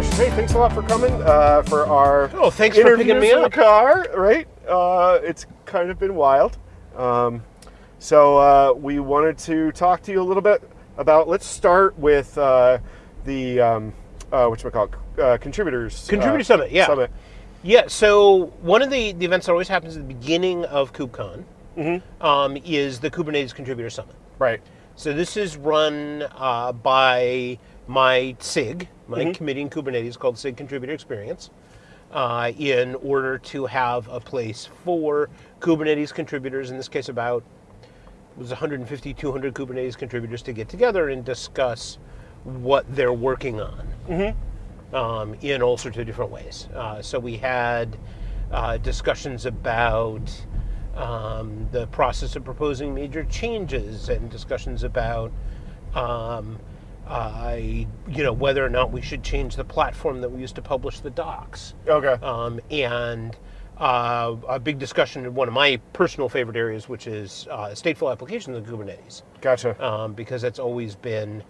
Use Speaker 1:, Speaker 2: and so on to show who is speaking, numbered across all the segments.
Speaker 1: Josh, hey, thanks a lot for coming uh, for our
Speaker 2: oh, thanks for picking me
Speaker 1: in
Speaker 2: up.
Speaker 1: the car. Right, uh, it's kind of been wild. Um, so uh, we wanted to talk to you a little bit about. Let's start with uh, the um, uh, what you call uh, contributors
Speaker 2: Contributor Summit, yeah.
Speaker 1: Summit.
Speaker 2: Yeah, so one of the, the events that always happens at the beginning of KubeCon um, is the Kubernetes Contributor Summit.
Speaker 1: Right.
Speaker 2: So this is run uh, by my SIG, my committee in Kubernetes called SIG Contributor Experience, uh, in order to have a place for Kubernetes contributors, in this case about it was 150, 200 Kubernetes contributors to get together and discuss what they're working on um, in all sorts of different ways. Uh, so we had uh, discussions about um, the process of proposing major changes and discussions about um, uh, you know whether or not we should change the platform that we use to publish the docs
Speaker 1: Okay.
Speaker 2: um, and uh, a big discussion in one of my personal favorite areas, which is uh, stateful applications of Kubernetes,
Speaker 1: gotcha.
Speaker 2: um, because that's always been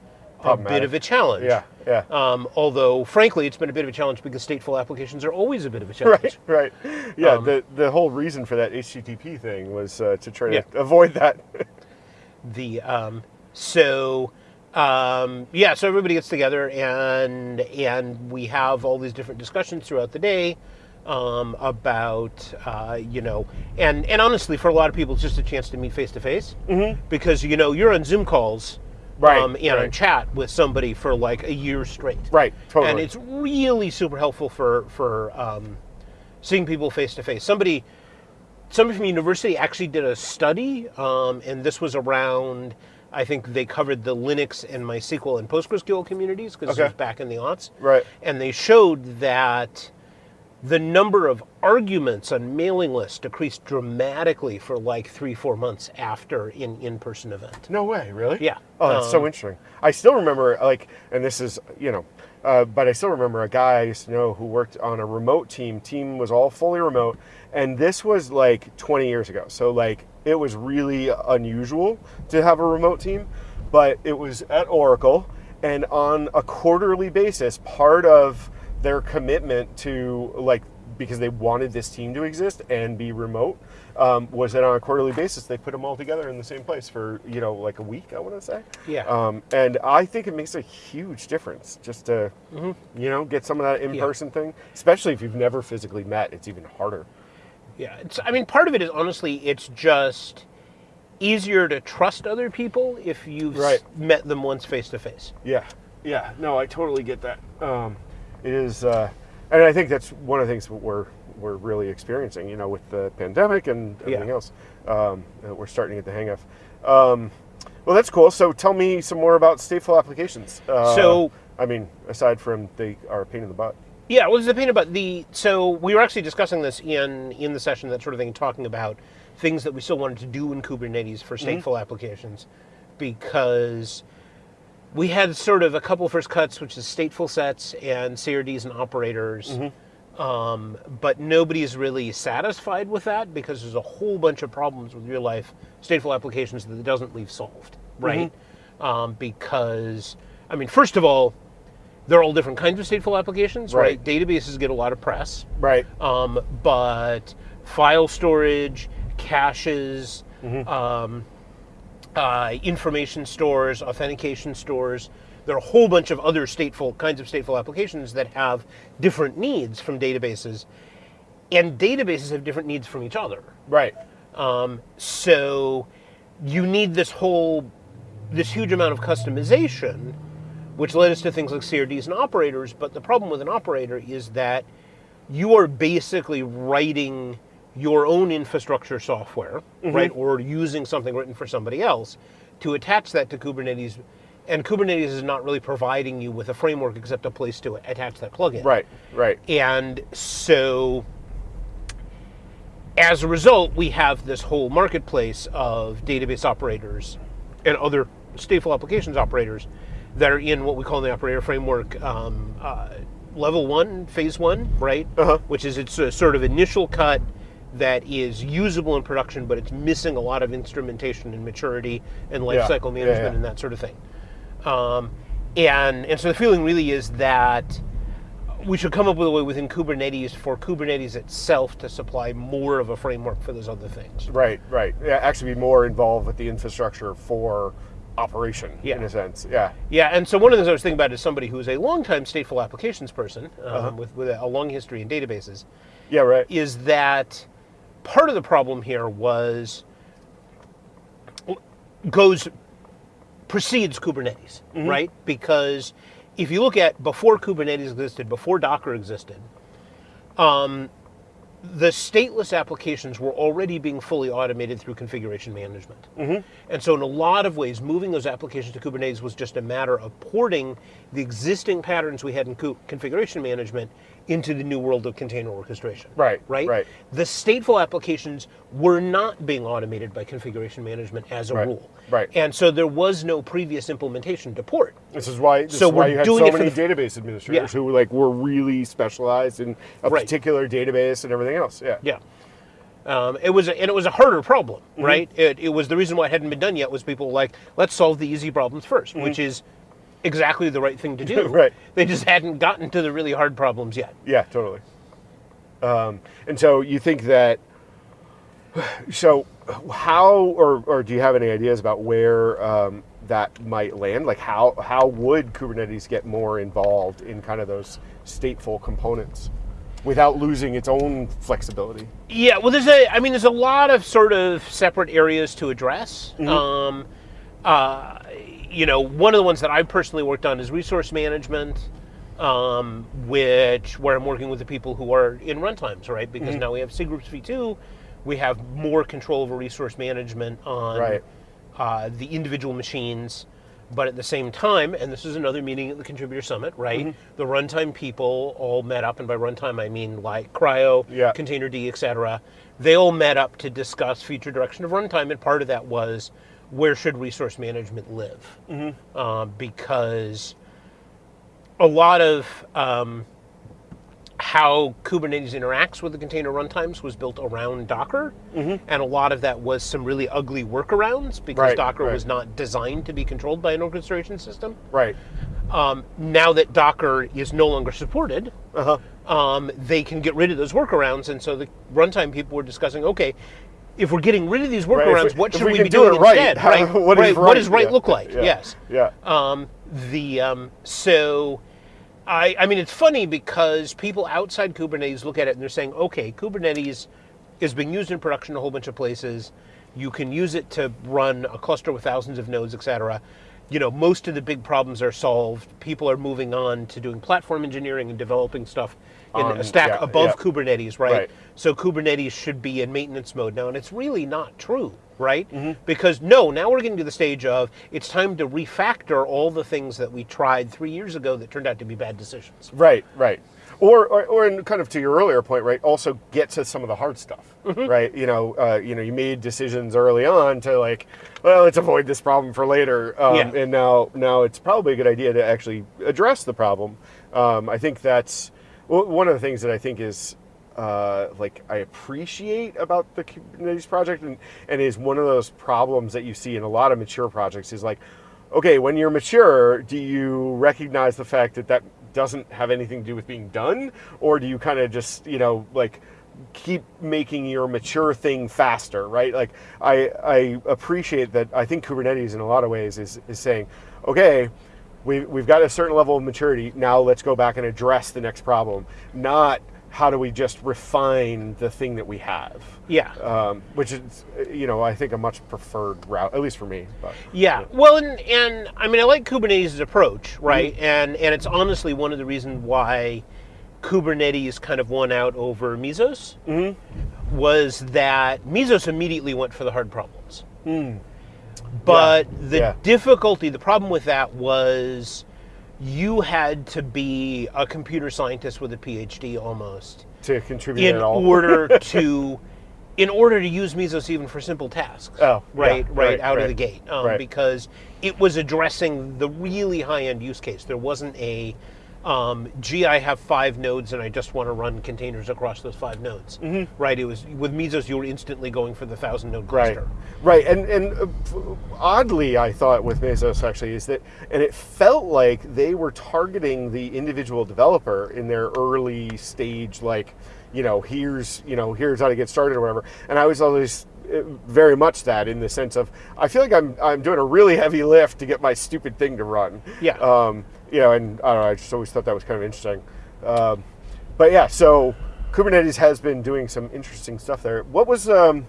Speaker 2: a bit of a challenge.
Speaker 1: yeah. Yeah.
Speaker 2: Um, although, frankly, it's been a bit of a challenge because stateful applications are always a bit of a challenge.
Speaker 1: Right, right. Yeah,
Speaker 2: Um,
Speaker 1: the the whole reason for that HTTP thing was uh, to try
Speaker 2: Yeah.
Speaker 1: to avoid that.
Speaker 2: The um, so um, yeah, so everybody gets together and and we have all these different discussions throughout the day um, about uh, you know and and honestly, for a lot of people, it's just a chance to meet face to face because you know you're on Zoom calls.
Speaker 1: Right,
Speaker 2: um, and
Speaker 1: right.
Speaker 2: chat with somebody for like a year straight.
Speaker 1: right, totally.
Speaker 2: and it's really super helpful for for um, seeing people face to face. Somebody, somebody from university actually did a study, um, and this was around. I think they covered the Linux and MySQL and PostgreSQL communities because
Speaker 1: Okay.
Speaker 2: this was back in the aughts.
Speaker 1: Right.
Speaker 2: And they showed that the number of arguments on mailing lists decreased dramatically for like three, four months after an in-person event.
Speaker 1: No way, really?
Speaker 2: Yeah.
Speaker 1: Oh, that's so interesting. I still remember, like, and this is, you know, uh, but I still remember a guy I used to know who worked on a remote team. Team was all fully remote, and this was like 20 years ago. So, like, it was really unusual to have a remote team, but it was at Oracle, and on a quarterly basis, part of their commitment to, like, because they wanted this team to exist and be remote, um, was that on a quarterly basis they put them all together in the same place for you know like a week. I want to say.
Speaker 2: Yeah.
Speaker 1: Um, and I think it makes a huge difference just to you know get some of that in-person thing, especially if you've never physically met. It's even harder.
Speaker 2: Yeah, it's, I mean, part of it is honestly, it's just easier to trust other people if you've
Speaker 1: Right.
Speaker 2: met them once face to face.
Speaker 1: Yeah. Yeah. No, I totally get that. Um, is, uh, and I think that's one of the things we're we're really experiencing. You know, with the pandemic and everything
Speaker 2: Yeah.
Speaker 1: else, um, that we're starting to get the hang of. Um, well, that's cool. So, tell me some more about stateful applications. Uh,
Speaker 2: So-
Speaker 1: I mean, aside from they are a pain in the butt.
Speaker 2: Yeah, what was a pain about the? So we were actually discussing this in in the session, that sort of thing, talking about things that we still wanted to do in Kubernetes for stateful applications, because we had sort of a couple first cuts, which is stateful sets and CRDs and operators. Um, but nobody is really satisfied with that because there's a whole bunch of problems with real life stateful applications that it doesn't leave solved, right? Um, because, I mean, first of all, there are all different kinds of stateful applications, right?
Speaker 1: Right.
Speaker 2: Databases get a lot of press,
Speaker 1: Right.
Speaker 2: um, but file storage, caches, um, uh, information stores, authentication stores. There are a whole bunch of other stateful kinds of stateful applications that have different needs from databases, and databases have different needs from each other.
Speaker 1: Right.
Speaker 2: Um, so you need this whole, this huge amount of customization, which led us to things like CRDs and operators. But the problem with an operator is that you are basically writing your own infrastructure software, right, or using something written for somebody else to attach that to Kubernetes. And Kubernetes is not really providing you with a framework except a place to attach that plugin.
Speaker 1: Right. Right.
Speaker 2: And so as a result, we have this whole marketplace of database operators and other stateful applications operators that are in what we call in the operator framework um, uh, level one, phase one, right?
Speaker 1: Uh-huh.
Speaker 2: Which is its a sort of initial cut that is usable in production, but it's missing a lot of instrumentation and maturity and
Speaker 1: Yeah.
Speaker 2: lifecycle
Speaker 1: Yeah,
Speaker 2: management
Speaker 1: yeah.
Speaker 2: and that sort of thing. Um, and and so the feeling really is that we should come up with a way within Kubernetes for Kubernetes itself to supply more of a framework for those other things.
Speaker 1: Right, right. Yeah, actually be more involved with the infrastructure for operation
Speaker 2: Yeah.
Speaker 1: in a sense. Yeah.
Speaker 2: Yeah, and so one of the things I was thinking about is somebody who's a longtime stateful applications person um,
Speaker 1: Uh-huh.
Speaker 2: with, with a long history in databases,
Speaker 1: Yeah, right.
Speaker 2: is that part of the problem here was goes precedes Kubernetes, right? Because if you look at before Kubernetes existed, before Docker existed, um, the stateless applications were already being fully automated through configuration management. And so, in a lot of ways, moving those applications to Kubernetes was just a matter of porting the existing patterns we had in co- configuration management into the new world of container orchestration.
Speaker 1: Right,
Speaker 2: Right?
Speaker 1: right.
Speaker 2: The stateful applications were not being automated by configuration management as a
Speaker 1: Right,
Speaker 2: rule.
Speaker 1: right.
Speaker 2: And so, there was no previous implementation to port.
Speaker 1: This is why. This
Speaker 2: So
Speaker 1: is why
Speaker 2: we're
Speaker 1: you had
Speaker 2: doing
Speaker 1: so many
Speaker 2: the-
Speaker 1: database administrators
Speaker 2: Yeah.
Speaker 1: who like were really specialized in a
Speaker 2: Right.
Speaker 1: particular database and everything else. Yeah.
Speaker 2: Yeah. Um, it was a, and it was a harder problem,
Speaker 1: Mm-hmm.
Speaker 2: right? It, it was the reason why it hadn't been done yet was people were like, let's solve the easy problems 1st which is exactly the right thing to do.
Speaker 1: Right.
Speaker 2: They just hadn't gotten to the really hard problems yet.
Speaker 1: Yeah, totally. Um, and so you think that. So, how or or do you have any ideas about where um, that might land? Like, how how would Kubernetes get more involved in kind of those stateful components without losing its own flexibility?
Speaker 2: Yeah, well, there's a, I mean, there's a lot of sort of separate areas to address.
Speaker 1: Mm-hmm.
Speaker 2: Um, uh, you know, one of the ones that I've personally worked on is resource management, um, which where I'm working with the people who are in runtimes, right? Because
Speaker 1: Mm-hmm.
Speaker 2: now we have cgroups v2, we have more control over resource management on
Speaker 1: Right.
Speaker 2: uh, the individual machines. But at the same time, and this is another meeting at the Contributor Summit, right?
Speaker 1: Mm-hmm.
Speaker 2: The runtime people all met up, and by runtime I mean like CRI-O,
Speaker 1: Yeah.
Speaker 2: Containerd, et cetera. They all met up to discuss future direction of runtime, and part of that was where should resource management live?
Speaker 1: Mm-hmm.
Speaker 2: Um, because a lot of um, how Kubernetes interacts with the container runtimes was built around Docker, and a lot of that was some really ugly workarounds because.
Speaker 1: Right,
Speaker 2: Docker
Speaker 1: right.
Speaker 2: was not designed to be controlled by an orchestration system.
Speaker 1: Right.
Speaker 2: Um, now that Docker is no longer supported,
Speaker 1: Uh huh.
Speaker 2: um, they can get rid of those workarounds. And so the runtime people were discussing, okay, if we're getting rid of these
Speaker 1: Right,
Speaker 2: workarounds,
Speaker 1: we-
Speaker 2: what should
Speaker 1: we
Speaker 2: we, be
Speaker 1: do
Speaker 2: doing
Speaker 1: right,
Speaker 2: instead?
Speaker 1: how-
Speaker 2: right,
Speaker 1: what is
Speaker 2: right, What does
Speaker 1: right?
Speaker 2: right
Speaker 1: Yeah,
Speaker 2: look like?
Speaker 1: yeah,
Speaker 2: Yes.
Speaker 1: yeah.
Speaker 2: Um, the um, so, I I mean, it's funny because people outside Kubernetes look at it and they're saying, okay, Kubernetes is being used in production a whole bunch of places. You can use it to run a cluster with thousands of nodes, et cetera. You know, most of the big problems are solved. People are moving on to doing platform engineering and developing stuff in
Speaker 1: Um,
Speaker 2: a stack
Speaker 1: yeah,
Speaker 2: above
Speaker 1: yeah.
Speaker 2: Kubernetes, right?
Speaker 1: Right.
Speaker 2: So Kubernetes should be in maintenance mode now, and it's really not true, right?
Speaker 1: Mm-hmm.
Speaker 2: Because no, now we're getting to the stage of it's time to refactor all the things that we tried three years ago that turned out to be bad decisions.
Speaker 1: Right, right. Or, or, or in kind of to your earlier point, right? Also get to some of the hard stuff,
Speaker 2: Mm-hmm.
Speaker 1: right? You know, uh, you know, you made decisions early on to like, well, let's avoid this problem for later, um,
Speaker 2: Yeah.
Speaker 1: and now, now it's probably a good idea to actually address the problem. Um, I think that's w- one of the things that I think is uh, like I appreciate about the Kubernetes project, and, and is one of those problems that you see in a lot of mature projects is like, okay, when you're mature, do you recognize the fact that that doesn't have anything to do with being done, or do you kind of just you know like keep making your mature thing faster, right? Like I I appreciate that. I think Kubernetes in a lot of ways is is saying, okay. We've, we've got a certain level of maturity. Now let's go back and address the next problem. Not how do we just refine the thing that we have
Speaker 2: Yeah.
Speaker 1: um, which is you know I think a much preferred route, at least for me. But,
Speaker 2: Yeah. Well, and, and I mean, I like Kubernetes' approach, right?
Speaker 1: Mm-hmm.
Speaker 2: And and it's honestly one of the reasons why Kubernetes kind of won out over Mesos
Speaker 1: Mm-hmm.
Speaker 2: was that Mesos immediately went for the hard problems. But the
Speaker 1: Mm. Yeah.
Speaker 2: difficulty, the problem with that was you had to be a computer scientist with a PhD almost
Speaker 1: to contribute
Speaker 2: in
Speaker 1: at all.
Speaker 2: order to in order to use Mesos even for simple tasks.
Speaker 1: Oh, yeah,
Speaker 2: right, right,
Speaker 1: right,
Speaker 2: out of the gate, um,
Speaker 1: right.
Speaker 2: because it was addressing the really high end use case. There wasn't a um, gee, I have five nodes and I just want to run containers across those five nodes.
Speaker 1: Mm-hmm.
Speaker 2: Right? It was with Mesos, you were instantly going for the thousand node cluster.
Speaker 1: right, Right. and and uh, oddly, I thought with Mesos actually is that, and it felt like they were targeting the individual developer in their early stage, like, you know, here's you know here's how to get started or whatever. And I was always uh, very much that in the sense of I feel like I'm I'm doing a really heavy lift to get my stupid thing to run.
Speaker 2: Yeah.
Speaker 1: Um, you know, and I don't know. I just always thought that was kind of interesting. Um, but yeah, so Kubernetes has been doing some interesting stuff there. What was um,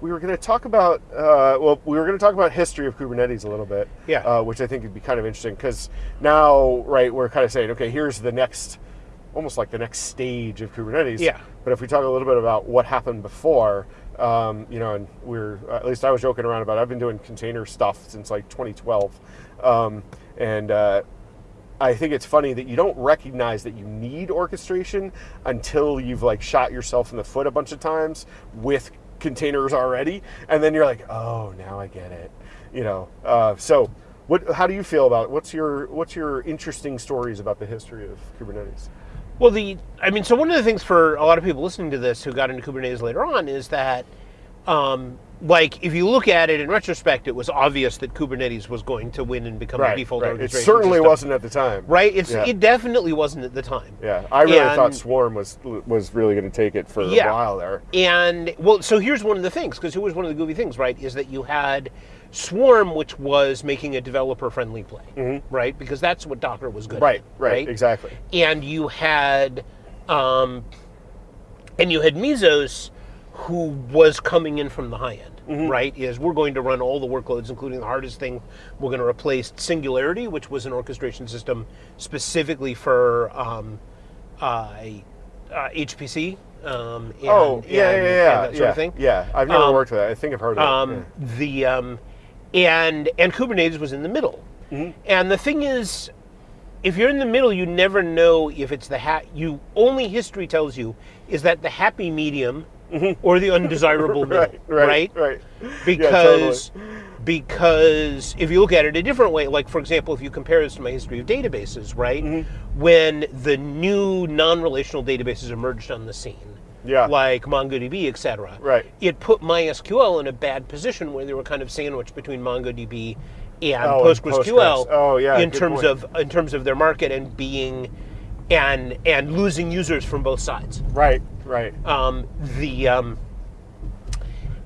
Speaker 1: we were going to talk about? Uh, well, we were going to talk about history of Kubernetes a little bit.
Speaker 2: Yeah.
Speaker 1: Uh, which I think would be kind of interesting because now, right, we're kind of saying, okay, here's the next, almost like the next stage of Kubernetes.
Speaker 2: Yeah.
Speaker 1: But if we talk a little bit about what happened before, um, you know, and we're at least I was joking around about. It. I've been doing container stuff since like 2012, um, and. Uh, I think it's funny that you don't recognize that you need orchestration until you've like shot yourself in the foot a bunch of times with containers already, and then you're like, oh, now I get it. You know. Uh, so, what? How do you feel about it? What's your What's your interesting stories about the history of Kubernetes?
Speaker 2: Well, the I mean, so one of the things for a lot of people listening to this who got into Kubernetes later on is that, um, like, if you look at it in retrospect, it was obvious that Kubernetes was going to win and become the default
Speaker 1: It
Speaker 2: orchestration
Speaker 1: certainly
Speaker 2: system.
Speaker 1: wasn't at the time.
Speaker 2: Right? It's
Speaker 1: Yeah.
Speaker 2: it definitely wasn't at the time.
Speaker 1: Yeah, I really
Speaker 2: And-
Speaker 1: thought Swarm was was really going to take it for
Speaker 2: Yeah.
Speaker 1: a while there.
Speaker 2: And well, so here's one of the things, because it was one of the goofy things, right? Is that you had Swarm, which was making a developer-friendly play, right? Because that's what Docker was good
Speaker 1: Mm-hmm. Right, right, exactly.
Speaker 2: And you had, um, and you had Mesos, who was coming in from the high end,
Speaker 1: Mm-hmm.
Speaker 2: right? Is we're going to run all the workloads, including the hardest thing. We're going to replace Singularity, which was an orchestration system specifically for um, uh, uh, HPC. Um, and,
Speaker 1: oh, yeah,
Speaker 2: and-
Speaker 1: yeah, yeah,
Speaker 2: and that sort
Speaker 1: yeah.
Speaker 2: of thing.
Speaker 1: Yeah, I've never
Speaker 2: Um,
Speaker 1: worked with that. I think I've heard of
Speaker 2: Um,
Speaker 1: it. yeah.
Speaker 2: The um, and and Kubernetes was in the middle.
Speaker 1: Mm-hmm.
Speaker 2: And the thing is, if you're in the middle, you never know if it's the ha- you only history tells you is that the happy medium or the undesirable middle,
Speaker 1: Mm-hmm. right, right, right.
Speaker 2: Because because if you look at it a different way, like for example, if you compare this to my history of databases, right,
Speaker 1: Mm-hmm.
Speaker 2: when the new non-relational databases emerged on the scene,
Speaker 1: Yeah.
Speaker 2: like MongoDB, etc.
Speaker 1: Right.
Speaker 2: It put MySQL in a bad position where they were kind of sandwiched between MongoDB and
Speaker 1: Oh, and
Speaker 2: PostgreSQL.
Speaker 1: Postgres. Oh, yeah,
Speaker 2: In terms
Speaker 1: point.
Speaker 2: of in terms of their market and being and and losing users from both sides.
Speaker 1: Right, right.
Speaker 2: Um, the um,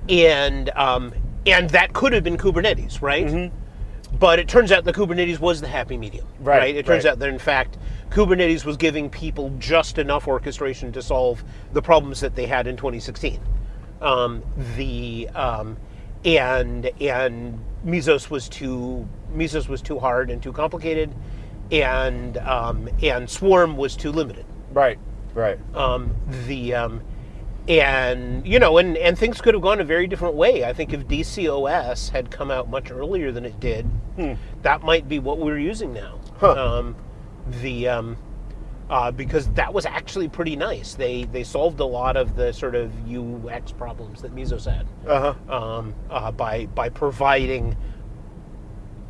Speaker 2: and um, and that could have been Kubernetes, right? But it turns out that Kubernetes was the happy medium,
Speaker 1: Mm-hmm. Right,
Speaker 2: It turns
Speaker 1: right.
Speaker 2: out that in fact Kubernetes was giving people just enough orchestration to solve the problems that they had in 2016. Um, the um, and and Mesos was too Mesos was too hard and too complicated, and um, and Swarm was too limited
Speaker 1: Right, right.
Speaker 2: um, the um, and you know and and things could have gone a very different way i think if DC/OS had come out much earlier than it did that might be what we're using now
Speaker 1: Huh.
Speaker 2: um, the um, uh, because that was actually pretty nice they they solved a lot of the sort of ux problems that mesos had
Speaker 1: Uh huh.
Speaker 2: um, uh, by by providing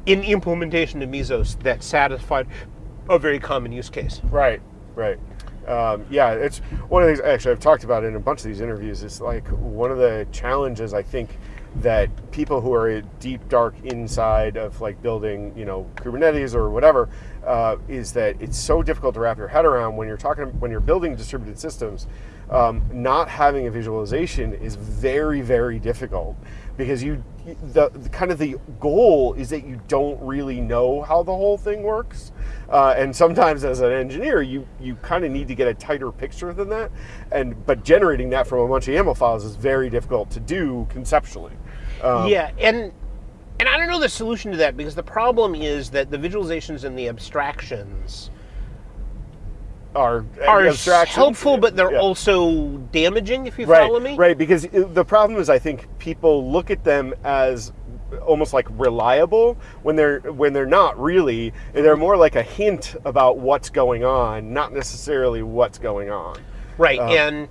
Speaker 2: an implementation of mesos that satisfied a very common use case
Speaker 1: Right, right. Um, yeah, it's one of these. Actually, I've talked about it in a bunch of these interviews. It's like one of the challenges I think that people who are deep, dark inside of like building, you know, Kubernetes or whatever, uh, is that it's so difficult to wrap your head around when you're talking when you're building distributed systems. Um, not having a visualization is very, very difficult because you the, the kind of the goal is that you don't really know how the whole thing works. Uh, and sometimes as an engineer you you kind of need to get a tighter picture than that. And but generating that from a bunch of YAML files is very difficult to do conceptually. Um,
Speaker 2: yeah, and and I don't know the solution to that because the problem is that the visualizations and the abstractions
Speaker 1: are
Speaker 2: are
Speaker 1: abstractions.
Speaker 2: helpful, but they're
Speaker 1: Yeah.
Speaker 2: also damaging. If you
Speaker 1: right,
Speaker 2: follow me,
Speaker 1: Right, because the problem is, I think people look at them as almost like reliable when they're when they're not really. They're more like a hint about what's going on, not necessarily what's going on.
Speaker 2: right, and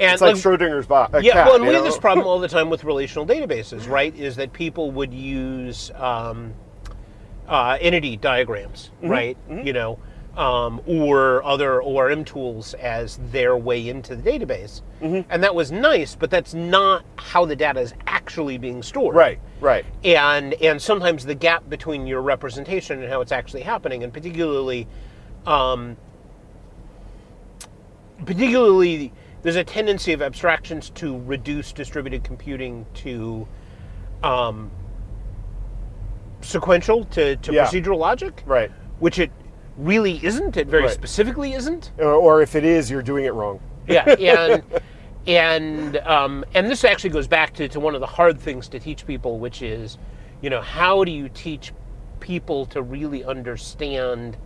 Speaker 2: and
Speaker 1: uh, It's like Schrodinger's bo- a
Speaker 2: yeah,
Speaker 1: cat.
Speaker 2: well, and we have this problem all the time with relational databases, right? Is that people would use um, uh, entity diagrams,
Speaker 1: Mm-hmm,
Speaker 2: right? You know, um, or other ORM tools as their way into the database. And that was nice, but that's not how the data is actually being stored.
Speaker 1: Right, right.
Speaker 2: And and sometimes the gap between your representation and how it's actually happening, and particularly, um, particularly, there's a tendency of abstractions to reduce distributed computing to um, sequential to, to
Speaker 1: Yeah.
Speaker 2: procedural logic,
Speaker 1: Right.
Speaker 2: which it really isn't. It very
Speaker 1: Right.
Speaker 2: specifically isn't.
Speaker 1: Or, or if it is, you're doing it wrong.
Speaker 2: Yeah, and and um, and this actually goes back to, to one of the hard things to teach people, which is, you know, how do you teach people to really understand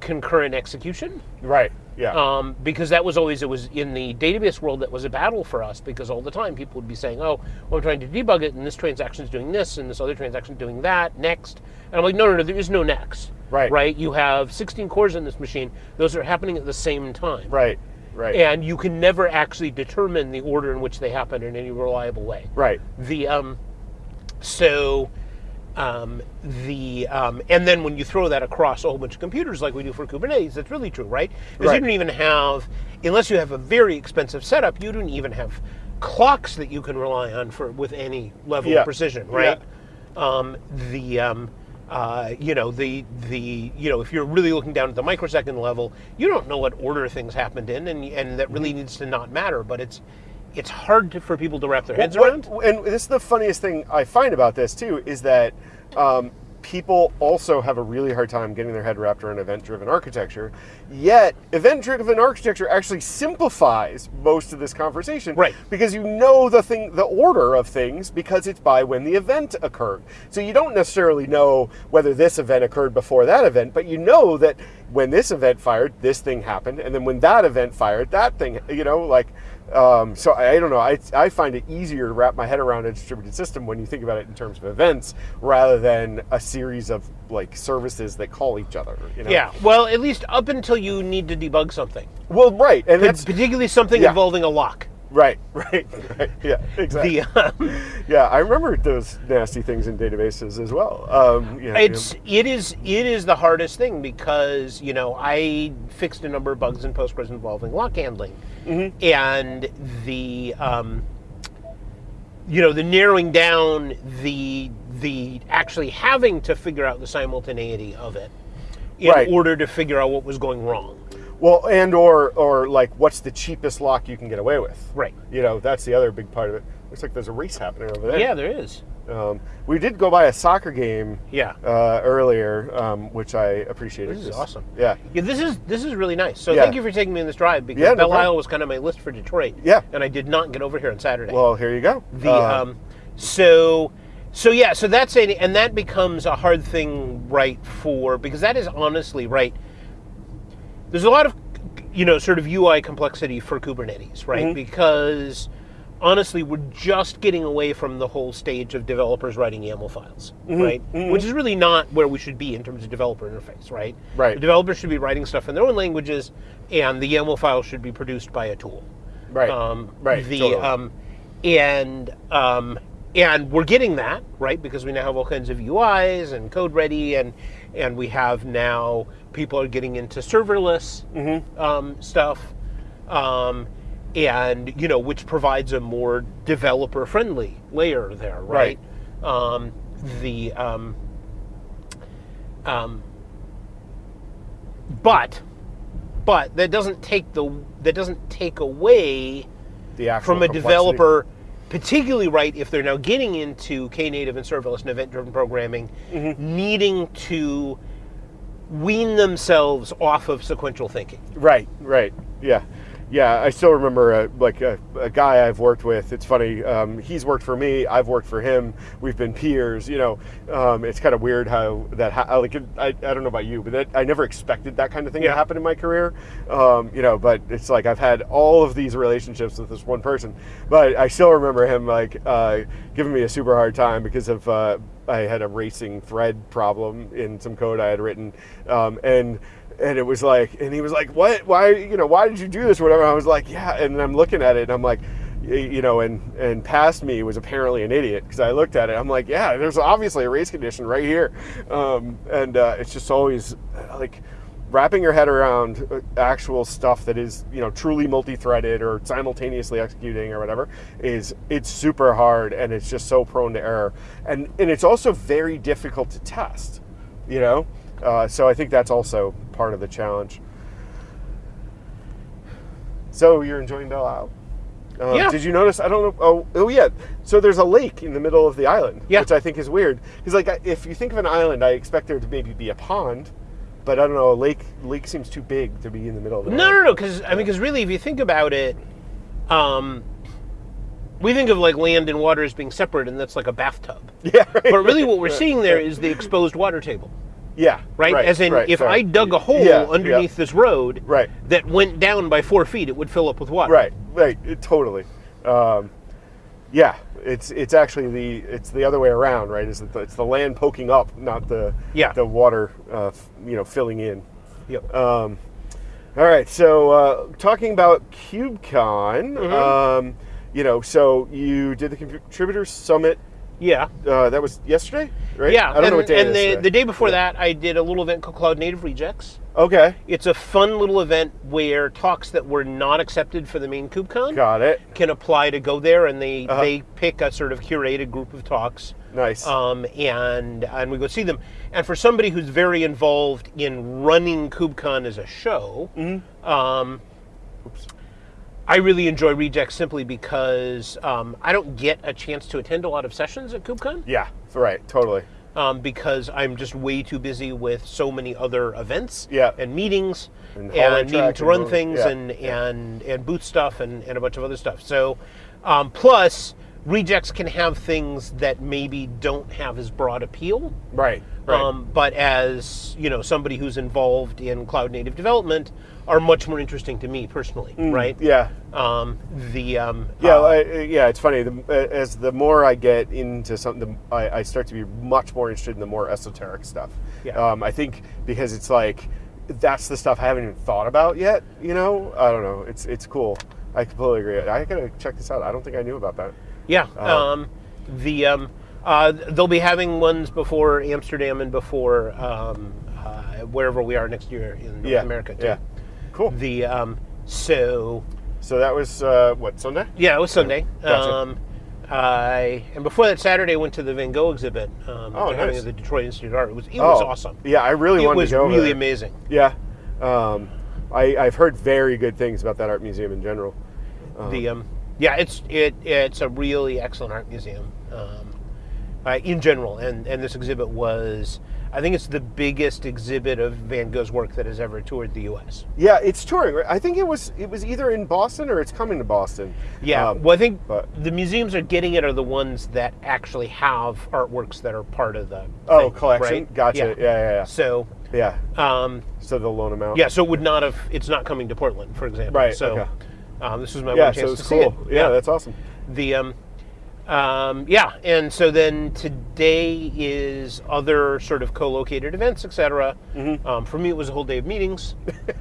Speaker 2: concurrent execution?
Speaker 1: Right. Yeah.
Speaker 2: Um, because that was always it was in the database world that was a battle for us because all the time people would be saying, "Oh, well, I'm trying to debug it, and this transaction is doing this, and this other transaction is doing that next." And I'm like, "No, no, no, there is no next."
Speaker 1: Right.
Speaker 2: Right. You have 16 cores in this machine; those are happening at the same time
Speaker 1: right. Right.
Speaker 2: and you can never actually determine the order in which they happen in any reliable way.
Speaker 1: right.
Speaker 2: The um, so um, the um, and then when you throw that across a whole bunch of computers like we do for Kubernetes, that's really true, right? Because
Speaker 1: Right.
Speaker 2: you don't even have, unless you have a very expensive setup, you don't even have clocks that you can rely on for with any level
Speaker 1: Yeah.
Speaker 2: of precision, right? Um, the um, uh, you know the the you know if you're really looking down at the microsecond level, you don't know what order things happened in, and and that really needs to not matter. But it's it's hard to, for people to wrap their heads
Speaker 1: What-
Speaker 2: around.
Speaker 1: and this is the funniest thing I find about this too is that um, people also have a really hard time getting their head wrapped around event-driven architecture. Yet, event-driven architecture actually simplifies most of this conversation,
Speaker 2: Right.
Speaker 1: Because you know the thing, the order of things, because it's by when the event occurred. So you don't necessarily know whether this event occurred before that event, but you know that when this event fired, this thing happened, and then when that event fired, that thing. You know, like. Um, so I, I don't know. I, I find it easier to wrap my head around a distributed system when you think about it in terms of events rather than a series of like services that call each other. You know?
Speaker 2: Yeah, well, at least up until you need to debug something,
Speaker 1: Well, right, and that's
Speaker 2: particularly something
Speaker 1: Yeah.
Speaker 2: involving a lock.
Speaker 1: right, right, right. Yeah, exactly.
Speaker 2: The um,
Speaker 1: yeah, I remember those nasty things in databases as well. Um, yeah,
Speaker 2: it's it is it is the hardest thing because you know I fixed a number of bugs in Postgres involving lock handling,
Speaker 1: Mm-hmm.
Speaker 2: and the um, you know the narrowing down the the actually having to figure out the simultaneity of it in
Speaker 1: Right.
Speaker 2: order to figure out what was going wrong.
Speaker 1: well, and or or like, what's the cheapest lock you can get away with?
Speaker 2: Right.
Speaker 1: You know, that's the other big part of it. Looks like there's a race happening over there.
Speaker 2: Yeah, there is.
Speaker 1: Um, we did go by a soccer game.
Speaker 2: Yeah.
Speaker 1: Uh, earlier, um, which I appreciated.
Speaker 2: This is awesome.
Speaker 1: Yeah.
Speaker 2: Yeah, this is this is really nice. So
Speaker 1: Yeah.
Speaker 2: thank you for taking me on this drive because
Speaker 1: Yeah,
Speaker 2: Belle
Speaker 1: problem.
Speaker 2: Isle was kind of my list for Detroit.
Speaker 1: Yeah.
Speaker 2: and I did not get over here on Saturday.
Speaker 1: Well, here you go.
Speaker 2: the
Speaker 1: Uh,
Speaker 2: um, so so yeah, so that's a and that becomes a hard thing, right? For because that is honestly right. There's a lot of you know sort of UI complexity for Kubernetes, right?
Speaker 1: Mm-hmm.
Speaker 2: Because honestly, we're just getting away from the whole stage of developers writing YAML files,
Speaker 1: Mm-hmm.
Speaker 2: right? Which is really not where we should be in terms of developer interface, right?
Speaker 1: Right.
Speaker 2: The developers should be writing stuff in their own languages, and the YAML file should be produced by a tool.
Speaker 1: right.
Speaker 2: Um,
Speaker 1: right.
Speaker 2: The
Speaker 1: totally.
Speaker 2: um, and um, and we're getting that right because we now have all kinds of UIs and CodeReady, and and we have now people are getting into serverless
Speaker 1: Mm-hmm.
Speaker 2: um, stuff, um, and you know which provides a more developer friendly layer there, right? Um, the um, um, but but that doesn't take the that doesn't take away
Speaker 1: the actual
Speaker 2: from a
Speaker 1: complexity.
Speaker 2: developer, particularly right if they're now getting into Knative and serverless and event-driven programming,
Speaker 1: Mm-hmm.
Speaker 2: needing to wean themselves off of sequential thinking.
Speaker 1: Right. Right. Yeah. Yeah, I still remember a, like a, a guy I've worked with. It's funny. Um, he's worked for me. I've worked for him. We've been peers. You know, um, it's kind of weird how that. Ha- like, I, I don't know about you, but that, I never expected that kind of thing
Speaker 2: Yeah.
Speaker 1: to happen in my career. Um, you know, but it's like I've had all of these relationships with this one person, but I still remember him like uh, giving me a super hard time because of uh, I had a racing thread problem in some code I had written, um, and and it was like, and he was like, "What? Why? You know, why did you do this? Whatever." I was like, "Yeah," and I'm looking at it, and I'm like, you know, and and past me was apparently an idiot because I looked at it. I'm like, "Yeah, there's obviously a race condition right here," um, and uh, it's just always uh, like. wrapping your head around uh, actual stuff that is you know truly multi-threaded or simultaneously executing or whatever is it's super hard and it's just so prone to error and and it's also very difficult to test you know uh, so i think that's also part of the challenge so you're enjoying belle isle uh,
Speaker 2: Yeah.
Speaker 1: Did you notice? I don't know. Oh, oh yeah. So there's a lake in the middle of the island,
Speaker 2: Yeah.
Speaker 1: which I think is weird. Because like, if you think of an island, I expect there to maybe be a pond, but I don't know. A lake lake seems too big to be in the middle of the
Speaker 2: No,
Speaker 1: island.
Speaker 2: no, no. Because I mean, because really, if you think about it, um, we think of like land and water as being separate, and that's like a bathtub.
Speaker 1: Yeah. Right.
Speaker 2: But really, what we're seeing there is the exposed water table,
Speaker 1: Yeah.
Speaker 2: right? As in,
Speaker 1: right,
Speaker 2: if
Speaker 1: sorry.
Speaker 2: I dug a hole
Speaker 1: Yeah, yeah.
Speaker 2: underneath this road
Speaker 1: Right.
Speaker 2: that went down by four feet, it would fill up with water.
Speaker 1: Right. Right. It, totally. Um, yeah. It's it's actually the it's the other way around, right? Is it's the land poking up, not the
Speaker 2: Yeah.
Speaker 1: the water, uh, f- you know, filling in.
Speaker 2: Yep.
Speaker 1: Um, all right, so uh, talking about KubeCon,
Speaker 2: Mm-hmm.
Speaker 1: um, you know, so you did the contributor summit.
Speaker 2: Yeah.
Speaker 1: Uh, that was yesterday, right?
Speaker 2: Yeah.
Speaker 1: I don't
Speaker 2: and
Speaker 1: know what day
Speaker 2: and
Speaker 1: it is
Speaker 2: the, the day before that, I did a little event called Cloud Native Rejects.
Speaker 1: Okay,
Speaker 2: It's a fun little event where talks that were not accepted for the main KubeCon
Speaker 1: got it.
Speaker 2: can apply to go there, and they
Speaker 1: Uh-huh.
Speaker 2: they pick a sort of curated group of talks,
Speaker 1: Nice.
Speaker 2: um, and and we go see them. And for somebody who's very involved in running KubeCon as a show,
Speaker 1: Mm-hmm.
Speaker 2: um, I really enjoy Rejects simply because um, I don't get a chance to attend a lot of sessions at KubeCon
Speaker 1: yeah, right, totally.
Speaker 2: um, because I'm just way too busy with so many other events
Speaker 1: Yeah.
Speaker 2: and meetings
Speaker 1: And
Speaker 2: and, needing to run things
Speaker 1: yeah,
Speaker 2: and,
Speaker 1: yeah.
Speaker 2: and and booth stuff and, and a bunch of other stuff. So um, plus rejects can have things that maybe don't have as broad appeal.
Speaker 1: Right, right.
Speaker 2: Um, but as you know, somebody who's involved in cloud native development are much more interesting to me personally, right?
Speaker 1: Mm, yeah,
Speaker 2: Um, the um,
Speaker 1: yeah,
Speaker 2: uh,
Speaker 1: I, yeah. It's funny. The, as the more I get into something, the, I, I start to be much more interested in the more esoteric stuff.
Speaker 2: Yeah.
Speaker 1: Um, I think because it's like that's the stuff I haven't even thought about yet. You know, I don't know. It's it's cool. I completely agree. I gotta check this out. I don't think I knew about that.
Speaker 2: Yeah.
Speaker 1: Uh,
Speaker 2: Um, the um, uh, they'll be having ones before Amsterdam and before um, uh, wherever we are next year in North
Speaker 1: yeah,
Speaker 2: America. Too.
Speaker 1: Yeah, cool.
Speaker 2: The um, so
Speaker 1: So that was uh, what Sunday?
Speaker 2: yeah, it was Sunday.
Speaker 1: Gotcha.
Speaker 2: Um, I and before that Saturday, I went to the Van Gogh exhibit. Um,
Speaker 1: Oh, nice.
Speaker 2: at the Detroit Institute of Art. It was it was
Speaker 1: Oh,
Speaker 2: awesome.
Speaker 1: Yeah, I really
Speaker 2: It
Speaker 1: wanted
Speaker 2: was
Speaker 1: to go. over
Speaker 2: really
Speaker 1: there.
Speaker 2: amazing.
Speaker 1: Yeah, um, I, I've heard very good things about that art museum in general. Uh,
Speaker 2: the um, yeah, it's it it's a really excellent art museum um, uh, in general, and and this exhibit was. I think it's the biggest exhibit of Van Gogh's work that has ever toured the U.S.
Speaker 1: Yeah, it's touring. Right? I think it was it was either in Boston or it's coming to Boston.
Speaker 2: Yeah,
Speaker 1: Um,
Speaker 2: well, I think
Speaker 1: but-
Speaker 2: the museums are getting it are the ones that actually have artworks that are part of the
Speaker 1: oh,
Speaker 2: thing,
Speaker 1: collection.
Speaker 2: right?
Speaker 1: Gotcha.
Speaker 2: Yeah.
Speaker 1: Yeah, yeah,
Speaker 2: So,
Speaker 1: yeah. yeah.
Speaker 2: um,
Speaker 1: So they'll loan them out.
Speaker 2: yeah, so it would not have. It's not coming to Portland, for example.
Speaker 1: Right,
Speaker 2: So,
Speaker 1: okay.
Speaker 2: um, this was my
Speaker 1: Yeah,
Speaker 2: one
Speaker 1: so
Speaker 2: chance
Speaker 1: it's
Speaker 2: to
Speaker 1: cool.
Speaker 2: see it.
Speaker 1: Yeah, that's awesome.
Speaker 2: the um, um, yeah, and so then today is other sort of co-located events, etc.
Speaker 1: Mm-hmm.
Speaker 2: Um, for me, it was a whole day of meetings.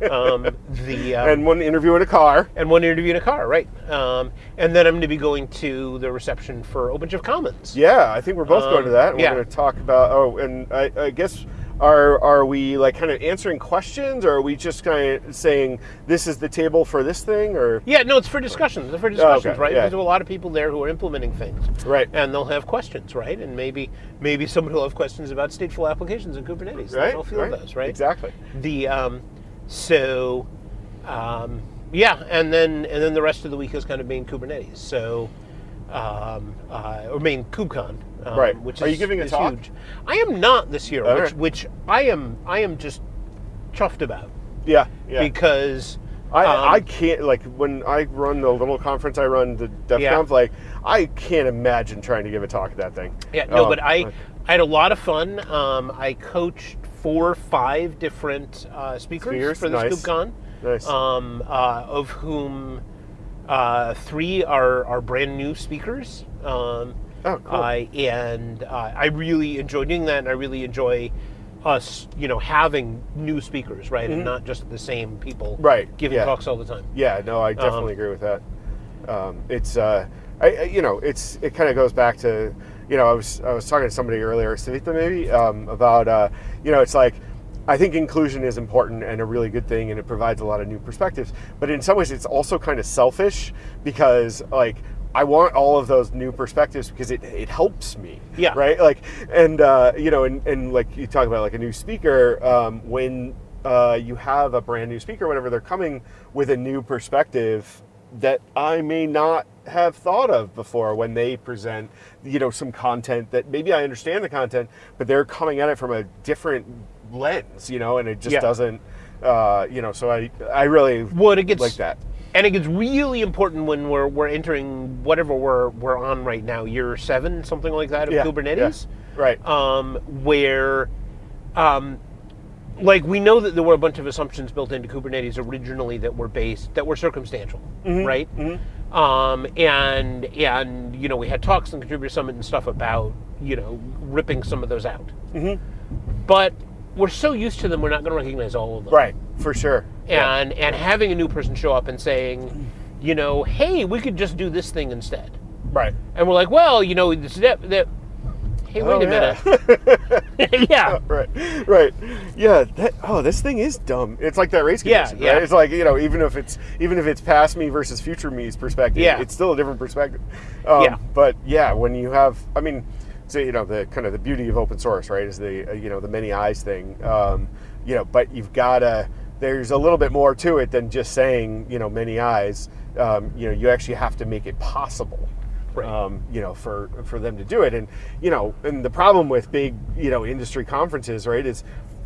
Speaker 2: um, the um,
Speaker 1: and one interview in a car.
Speaker 2: and one interview in a car, right? Um, and then I'm going to be going to the reception for OpenShift Commons.
Speaker 1: Yeah, I think we're both going to
Speaker 2: Um,
Speaker 1: that.
Speaker 2: Yeah.
Speaker 1: We're going to talk about. Oh, and I, I guess are are we like kind of answering questions, or are we just kind of saying this is the table for this thing, or
Speaker 2: Yeah, no, it's for discussions. It's for discussions,
Speaker 1: Oh, okay,
Speaker 2: right?
Speaker 1: yeah.
Speaker 2: There's a lot of people there who are implementing things,
Speaker 1: right?
Speaker 2: and they'll have questions, right? And maybe maybe somebody will have questions about stateful applications in Kubernetes.
Speaker 1: Right.
Speaker 2: They'll field
Speaker 1: right.
Speaker 2: those, right?
Speaker 1: Exactly.
Speaker 2: The um, so um, yeah, and then and then the rest of the week is kind of main Kubernetes. So um, uh, or main KubeCon. Um,
Speaker 1: Right.
Speaker 2: Which
Speaker 1: Are you
Speaker 2: is-
Speaker 1: giving a talk?
Speaker 2: Huge. I am not this year, which, which I am I am just chuffed about
Speaker 1: Yeah. Yeah.
Speaker 2: because
Speaker 1: I,
Speaker 2: um,
Speaker 1: I can't like when I run the little conference I run the DEF
Speaker 2: Yeah.
Speaker 1: Like I can't imagine trying to give a talk at that thing.
Speaker 2: Yeah, no,
Speaker 1: Um,
Speaker 2: but I, I had a lot of fun. Um, I coached four, or five different uh, speakers,
Speaker 1: Speakers,
Speaker 2: for this
Speaker 1: nice.
Speaker 2: KubeCon,
Speaker 1: nice.
Speaker 2: um, uh, of whom uh, three are, are brand new speakers. Um,
Speaker 1: oh, cool.
Speaker 2: I and uh, I really enjoy doing that, and I really enjoy us, you know, having new speakers, right, and not just the same people,
Speaker 1: Mm-hmm. Right,
Speaker 2: giving
Speaker 1: yeah.
Speaker 2: talks all the time.
Speaker 1: Yeah, no, I definitely agree with that. Um, it's, uh, I, I- you know, it's it kind of goes back to, you know, I was I was talking to somebody earlier, Savita maybe, um, about, uh, you know, it's like I think inclusion is important and a really good thing, and it provides a lot of new perspectives. But in some ways, it's also kind of selfish because, like, I want all of those new perspectives because it, it helps me.
Speaker 2: Yeah.
Speaker 1: Right. Like, and uh, you know, and, and like you talk about like a new speaker um, when uh, you have a brand new speaker, whatever they're coming with a new perspective that I may not have thought of before when they present, you know, some content that maybe I understand the content, but they're coming at it from a different lens, you know, and it just
Speaker 2: Yeah.
Speaker 1: doesn't, uh, you know. So I, I really
Speaker 2: What it gets
Speaker 1: like that.
Speaker 2: and it gets really important when we're we're entering whatever we're we're on right now, year seven, something like that of
Speaker 1: Yeah,
Speaker 2: Kubernetes.
Speaker 1: yeah. Right.
Speaker 2: um, where, um, like, we know that there were a bunch of assumptions built into Kubernetes originally that were based that were circumstantial, right? Um, and and you know we had talks and contributor summit and stuff about you know ripping some of those out, but we're so used to them we're not going to recognize all of them,
Speaker 1: right. For sure. Yeah.
Speaker 2: And and having a new person show up and saying, you know, hey, we could just do this thing instead,
Speaker 1: Right.
Speaker 2: and we're like, well, you know, this that that. Hey, wait
Speaker 1: Oh,
Speaker 2: a
Speaker 1: yeah.
Speaker 2: minute. yeah.
Speaker 1: right, right, yeah. That, oh, this thing is dumb. It's like that race
Speaker 2: Yeah,
Speaker 1: condition,
Speaker 2: yeah.
Speaker 1: right? It's like you know, even if it's even if it's past me versus future me's perspective,
Speaker 2: Yeah.
Speaker 1: it's still a different perspective. Um,
Speaker 2: Yeah.
Speaker 1: But yeah, when you have, I mean, so you know, the kind of the beauty of open source, right, is the uh, you know the many eyes thing. Um, you know, but you've got to. There's a little bit more to it than just saying you know many eyes. Um, you know, you actually have to make it possible
Speaker 2: Right.
Speaker 1: um, you know, for for them to do it. And you know, and the problem with big, you know, industry conferences, right, is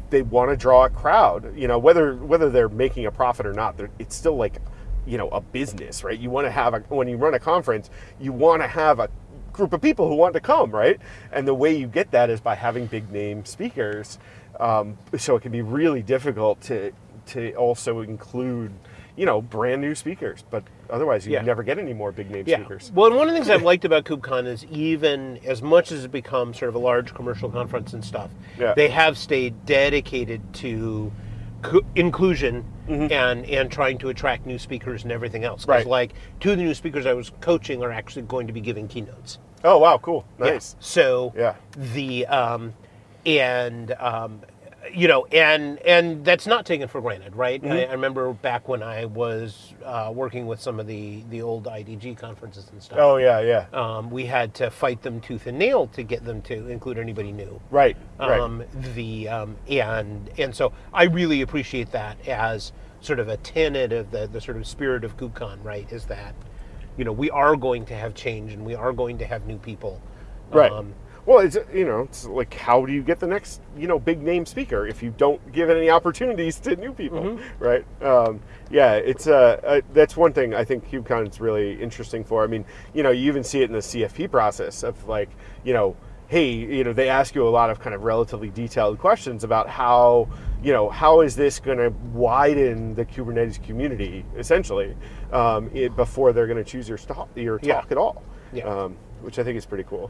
Speaker 1: they want to draw a crowd. You know, whether whether they're making a profit or not, it's still like, you know, a business, right? You want to have a when you run a conference, you want to have a group of people who want to come, right? And the way you get that is by having big name speakers. Um, so it can be really difficult to to also include. You know, brand new speakers, but otherwise you
Speaker 2: Yeah.
Speaker 1: never get any more big name
Speaker 2: Yeah.
Speaker 1: speakers.
Speaker 2: Well, and one of the things I've liked about KubeCon is even as much as it becomes sort of a large commercial conference and stuff,
Speaker 1: Yeah.
Speaker 2: they have stayed dedicated to inclusion
Speaker 1: Mm-hmm.
Speaker 2: and and trying to attract new speakers and everything else.
Speaker 1: Right.
Speaker 2: Like two of the new speakers I was coaching are actually going to be giving keynotes.
Speaker 1: Oh wow, cool,
Speaker 2: Yeah.
Speaker 1: nice.
Speaker 2: So
Speaker 1: Yeah.
Speaker 2: the um, and um, you know, and and that's not taken for granted, right?
Speaker 1: Mm-hmm.
Speaker 2: I, I remember back when I was uh, working with some of the the old IDG conferences and stuff.
Speaker 1: Oh yeah, yeah.
Speaker 2: Um, we had to fight them tooth and nail to get them to include anybody new.
Speaker 1: Right, right.
Speaker 2: Um, the um, and and so I really appreciate that as sort of a tenet of the the sort of spirit of KubeCon, right? Is that you know we are going to have change and we are going to have new people.
Speaker 1: right.
Speaker 2: Um,
Speaker 1: well, it's you know, it's like how do you get the next you know big name speaker if you don't give any opportunities to new people,
Speaker 2: Mm-hmm.
Speaker 1: right? Um, yeah, it's uh, uh, that's one thing I think KubeCon is really interesting for. I mean, you know, you even see it in the CFP process of like you know. Hey, you know, they ask you a lot of kind of relatively detailed questions about how, you know, how is this going to widen the Kubernetes community, essentially, um, it, before they're going to choose your, your talk
Speaker 2: Yeah.
Speaker 1: at all,
Speaker 2: Yeah.
Speaker 1: um, which I think is pretty cool.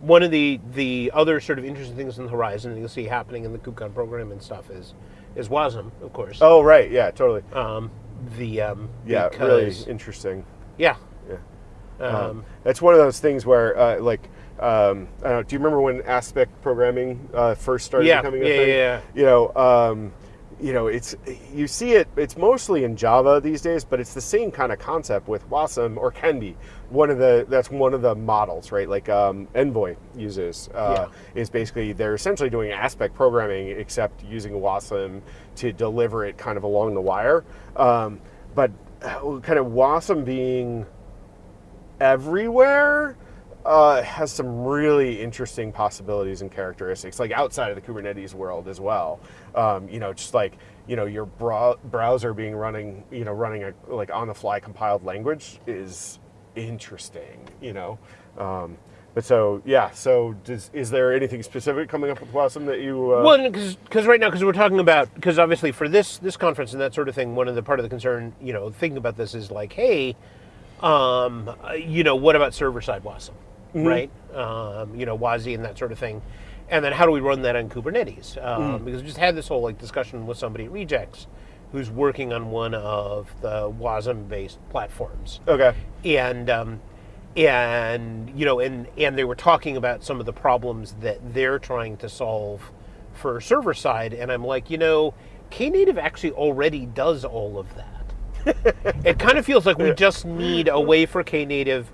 Speaker 2: One of the the other sort of interesting things on the horizon that you'll see happening in the KubeCon program and stuff is is WASM, of course.
Speaker 1: Oh, right. Yeah, totally.
Speaker 2: Um, the um,
Speaker 1: Yeah, really interesting.
Speaker 2: yeah.
Speaker 1: Yeah.
Speaker 2: Um,
Speaker 1: Um, that's one of those things where, uh, like, um, I don't know, do you remember when aspect programming uh, first started
Speaker 2: Yeah,
Speaker 1: becoming a
Speaker 2: yeah,
Speaker 1: thing?
Speaker 2: yeah, yeah.
Speaker 1: You know, um, you know, it's you see it. It's mostly in Java these days, but it's the same kind of concept with Wasm or can be. One of the that's one of the models, right? Like um, Envoy uses uh, is basically they're essentially doing aspect programming, except using Wasm to deliver it kind of along the wire. Um, but uh, kind of Wasm being everywhere uh, has some really interesting possibilities and characteristics, like outside of the Kubernetes world as well. Um, you know, just like you know, your browser being running, you know, running a like on the fly compiled language is interesting. You know. Um, but so yeah, so does, is there anything specific coming up with Wasm that you? Uh,
Speaker 2: Well, because right now, because we're talking about, because obviously for this this conference and that sort of thing, one of the part of the concern, you know, thinking about this is like, hey, um, uh, you know, what about server side WASM, right? Um, you know, WASI and that sort of thing, and then how do we run that on Kubernetes? Um, Because we just had this whole like discussion with somebody at Rejects, who's working on one of the WASM based platforms
Speaker 1: okay.
Speaker 2: and um, and you know and and they were talking about some of the problems that they're trying to solve for server side, and I'm like, you know, Knative actually already does all of that. it kind of feels like we just need a way for Knative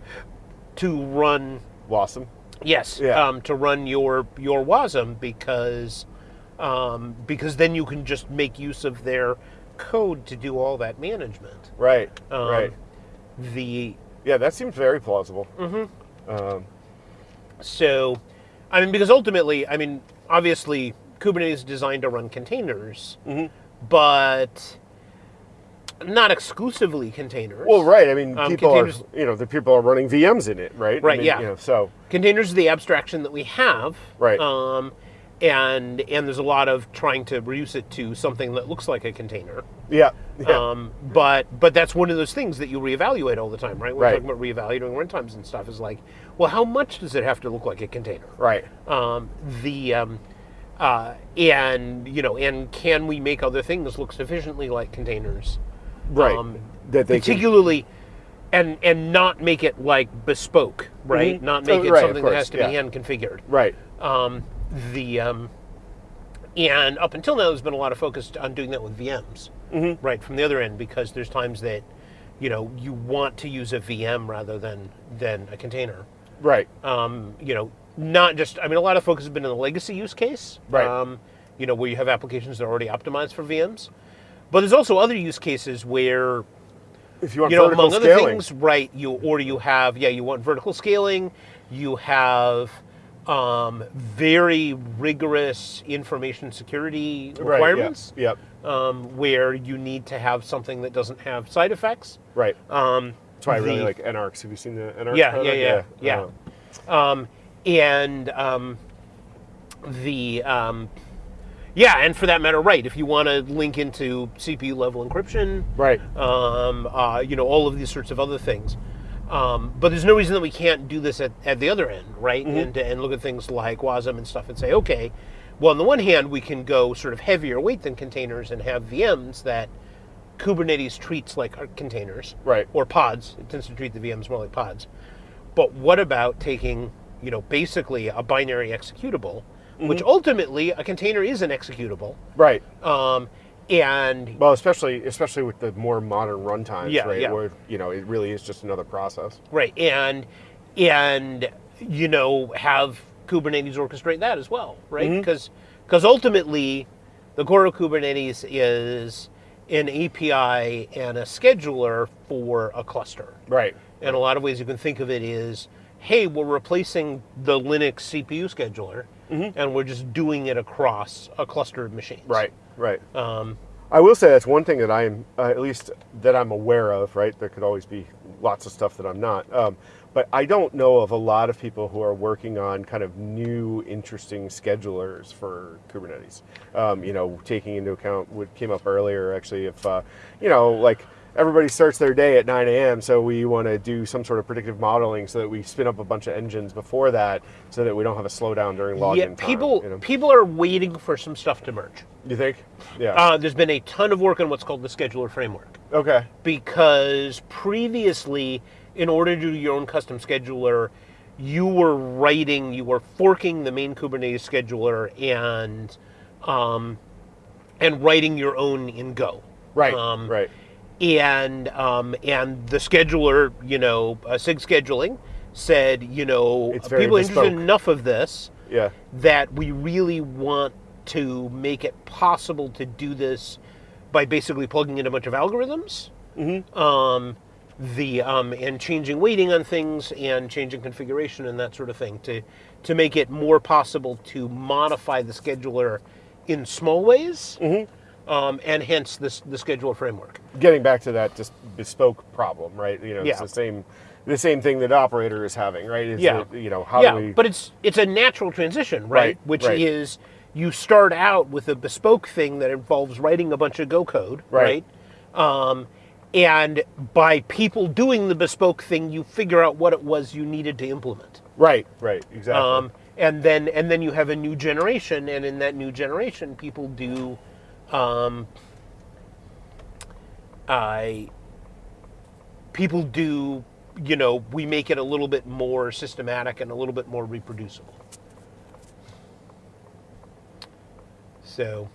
Speaker 2: to run
Speaker 1: Wasm.
Speaker 2: Yes,
Speaker 1: Yeah.
Speaker 2: um, to run your your WASM because um, because then you can just make use of their code to do all that management.
Speaker 1: Right.
Speaker 2: Um,
Speaker 1: right.
Speaker 2: The
Speaker 1: Yeah, that seems very plausible.
Speaker 2: Mm-hmm.
Speaker 1: Um,
Speaker 2: so, I mean, because ultimately, I mean, obviously, Kubernetes is designed to run containers,
Speaker 1: Mm-hmm.
Speaker 2: but not exclusively containers.
Speaker 1: well, right. I mean,
Speaker 2: Um,
Speaker 1: people are you know the people are running VMs in it, right? I
Speaker 2: Right,
Speaker 1: mean,
Speaker 2: yeah.
Speaker 1: You know, so
Speaker 2: containers are the abstraction that we have
Speaker 1: Right.
Speaker 2: um, and and there's a lot of trying to reduce it to something that looks like a container
Speaker 1: yeah. Yeah.
Speaker 2: um, but but that's one of those things that you reevaluate all the time right we're
Speaker 1: Right.
Speaker 2: talking about reevaluating runtimes and stuff is like well how much does it have to look like a container
Speaker 1: right.
Speaker 2: um, the um, uh, and you know and can we make other things look sufficiently like containers
Speaker 1: Right.
Speaker 2: um,
Speaker 1: that they can,
Speaker 2: particularly and and not make it like bespoke right
Speaker 1: Mhm.
Speaker 2: not make
Speaker 1: Oh,
Speaker 2: it
Speaker 1: right,
Speaker 2: something that has to
Speaker 1: yeah.
Speaker 2: be hand configured
Speaker 1: right.
Speaker 2: um, the um, and up until now, there's been a lot of focus on doing that with VMs,
Speaker 1: Mm-hmm.
Speaker 2: right from the other end, because there's times that you know you want to use a VM rather than than a container.
Speaker 1: Right.
Speaker 2: Um, you know, not just. I mean, a lot of focus has been in the legacy use case,
Speaker 1: Right.
Speaker 2: Um, you know, where you have applications that are already optimized for VMs, but there's also other use cases where
Speaker 1: If you want
Speaker 2: you know,
Speaker 1: vertical
Speaker 2: among other things, right? You or you have yeah, you want vertical scaling. You have um, very rigorous information security
Speaker 1: Right, yeah.
Speaker 2: requirements,
Speaker 1: Yep.
Speaker 2: um, where you need to have something that doesn't have side effects.
Speaker 1: Right.
Speaker 2: Um,
Speaker 1: That's why I really like NARCs. Have you seen the NARCs?
Speaker 2: Yeah,
Speaker 1: product?
Speaker 2: yeah, yeah, yeah.
Speaker 1: Uh,
Speaker 2: um, and um, the um, yeah, and for that matter, right? If you want to link into CPU level encryption,
Speaker 1: right.
Speaker 2: um, uh, you know, all of these sorts of other things. Um, but there's no reason that we can't do this at, at the other end, right? And, and look at things like WASM and stuff and say, okay, well, on the one hand, we can go sort of heavier weight than containers and have VMs that Kubernetes treats like containers,
Speaker 1: Right.
Speaker 2: Or pods. It tends to treat the VMs more like pods. But what about taking, you know, basically a binary executable, which ultimately a container is an executable,
Speaker 1: Right.
Speaker 2: um, and
Speaker 1: Well, especially especially with the more modern runtimes,
Speaker 2: Yeah,
Speaker 1: right?
Speaker 2: yeah.
Speaker 1: Where you know it really is just another process.
Speaker 2: Right, and and you know have Kubernetes orchestrate that as well, right?
Speaker 1: Mm-hmm.
Speaker 2: Because because ultimately, the core of Kubernetes is an API and a scheduler for a cluster.
Speaker 1: Right.
Speaker 2: In a lot of ways, you can think of it as, hey, we're replacing the Linux CPU scheduler, and we're just doing it across a cluster of machines.
Speaker 1: Right. Right.
Speaker 2: Um,
Speaker 1: I will say that's one thing that I am, uh, at least that I'm aware of, right? There could always be lots of stuff that I'm not. Um, but I don't know of a lot of people who are working on kind of new, interesting schedulers for Kubernetes. Um, you know, taking into account what came up earlier, actually, if, uh, you know, like everybody starts their day at 9 a.m., so we want to do some sort of predictive modeling so that we spin up a bunch of engines before that so that we don't have a slowdown during login
Speaker 2: yeah,
Speaker 1: time.
Speaker 2: people
Speaker 1: you, know?
Speaker 2: people are waiting for some stuff to merge.
Speaker 1: you think? Yeah.
Speaker 2: Uh, there's been a ton of work on what's called the scheduler framework.
Speaker 1: okay.
Speaker 2: because previously, in order to do your own custom scheduler, you were writing, you were forking the main Kubernetes scheduler and um, and writing your own in Go.
Speaker 1: Right.
Speaker 2: Um,
Speaker 1: right.
Speaker 2: And um, and the scheduler, you know, uh, SIG scheduling said, you know, people are interested enough of this
Speaker 1: Yeah.
Speaker 2: that we really want to make it possible to do this by basically plugging in a bunch of algorithms. Um, the um, and changing weighting on things and changing configuration and that sort of thing to to make it more possible to modify the scheduler in small ways um, and hence this the scheduler framework
Speaker 1: getting back to that just bespoke problem, right? You know,
Speaker 2: Yeah.
Speaker 1: it's the same the same thing that operator is having, right? Is
Speaker 2: Yeah.
Speaker 1: that, you know, how
Speaker 2: yeah
Speaker 1: do we
Speaker 2: but it's it's a natural transition right,
Speaker 1: Right,
Speaker 2: which
Speaker 1: right.
Speaker 2: is you start out with a bespoke thing that involves writing a bunch of go code
Speaker 1: Right.
Speaker 2: right, Um, and by people doing the bespoke thing you figure out what it was you needed to implement
Speaker 1: Right, right, exactly.
Speaker 2: um, and then and then you have a new generation and in that new generation people do um, I people do you know we make it a little bit more systematic and a little bit more reproducible So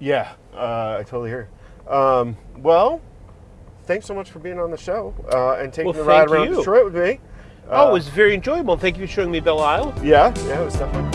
Speaker 1: Yeah, uh, I totally hear. Um, well, thanks so much for being on the show uh, and taking
Speaker 2: Well,
Speaker 1: the ride around
Speaker 2: you.
Speaker 1: Detroit with me.
Speaker 2: oh,
Speaker 1: Uh,
Speaker 2: it was very enjoyable. Thank you for showing me Belle Isle.
Speaker 1: yeah, yeah, it was definitely